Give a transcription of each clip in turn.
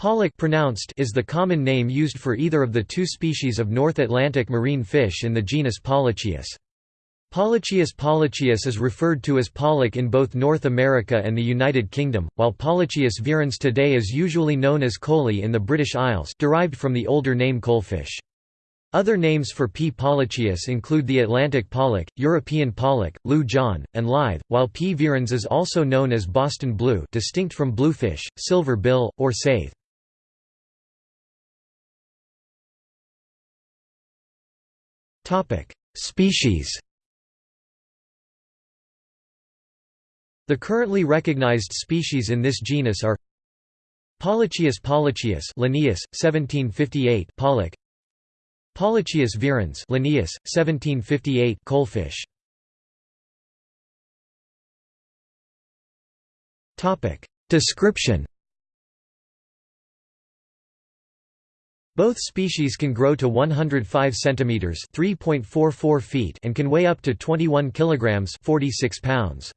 Pollock pronounced is the common name used for either of the two species of North Atlantic marine fish in the genus Pollachius. Pollachius pollachius is referred to as pollock in both North America and the United Kingdom, while Pollachius virens today is usually known as coley in the British Isles derived from the older name coalfish. Other names for P. pollachius include the Atlantic pollock, European pollock, lieu jaune, and lythe, while P. virens is also known as Boston blue distinct from bluefish, silver bill, or saithe. Species The currently recognized species in this genus are Pollachius pollachius Linnaeus, 1758 Pollock Pollachius virens Linnaeus, 1758 Coalfish Description Both species can grow to 105 cm (3.44 feet) and can weigh up to 21 kg (46 pounds).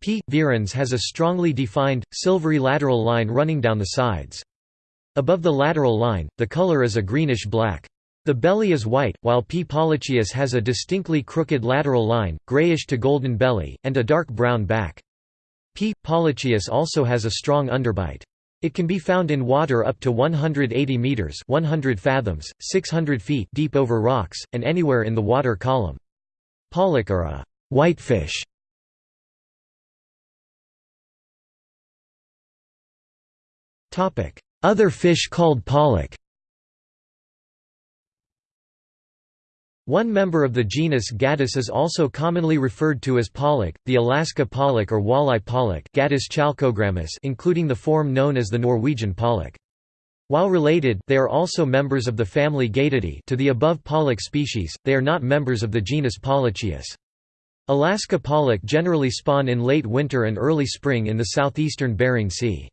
P. virens has a strongly defined, silvery lateral line running down the sides. Above the lateral line, the color is a greenish-black. The belly is white, while P. pollachius has a distinctly crooked lateral line, grayish to golden belly, and a dark brown back. P. pollachius also has a strong underbite. It can be found in water up to 180 meters (100 fathoms, 600 feet) deep over rocks and anywhere in the water column. Pollock are a whitefish. Topic: Other fish called pollock. One member of the genus Gadus is also commonly referred to as pollock, the Alaska pollock or walleye pollock including the form known as the Norwegian pollock. While related they are also members of the family Gadidae to the above pollock species, they are not members of the genus Pollachius. Alaska pollock generally spawn in late winter and early spring in the southeastern Bering Sea.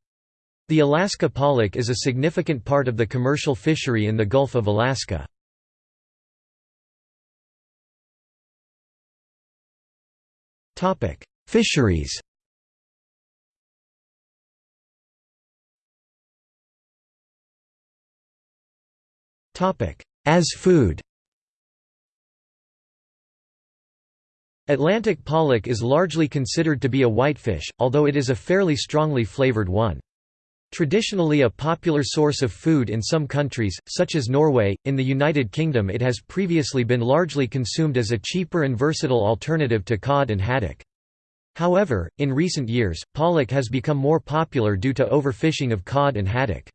The Alaska pollock is a significant part of the commercial fishery in the Gulf of Alaska. Fisheries As food Atlantic pollock is largely considered to be a whitefish, although it is a fairly strongly flavored one. Traditionally a popular source of food in some countries, such as Norway, in the United Kingdom it has previously been largely consumed as a cheaper and versatile alternative to cod and haddock. However, in recent years, pollock has become more popular due to overfishing of cod and haddock.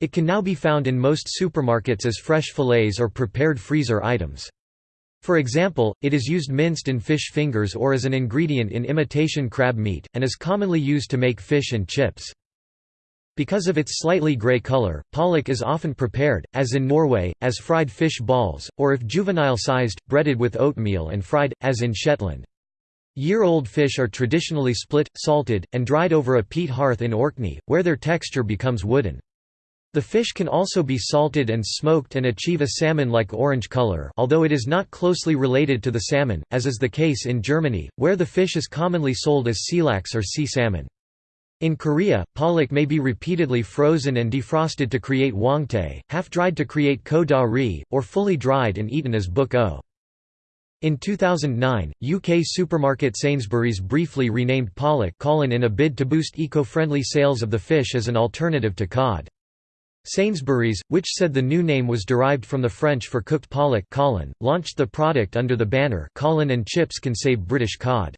It can now be found in most supermarkets as fresh fillets or prepared freezer items. For example, it is used minced in fish fingers or as an ingredient in imitation crab meat, and is commonly used to make fish and chips. Because of its slightly grey colour, pollock is often prepared, as in Norway, as fried fish balls, or if juvenile-sized, breaded with oatmeal and fried, as in Shetland. Year-old fish are traditionally split, salted, and dried over a peat hearth in Orkney, where their texture becomes wooden. The fish can also be salted and smoked and achieve a salmon-like orange color although it is not closely related to the salmon, as is the case in Germany, where the fish is commonly sold as seelachs or sea salmon. In Korea, pollock may be repeatedly frozen and defrosted to create hwangtae, half-dried to create kodari, or fully dried and eaten as bugeo. In 2009, UK supermarket Sainsbury's briefly renamed pollock Colin in a bid to boost eco-friendly sales of the fish as an alternative to cod. Sainsbury's, which said the new name was derived from the French for cooked pollock launched the product under the banner Colin and chips can save British cod.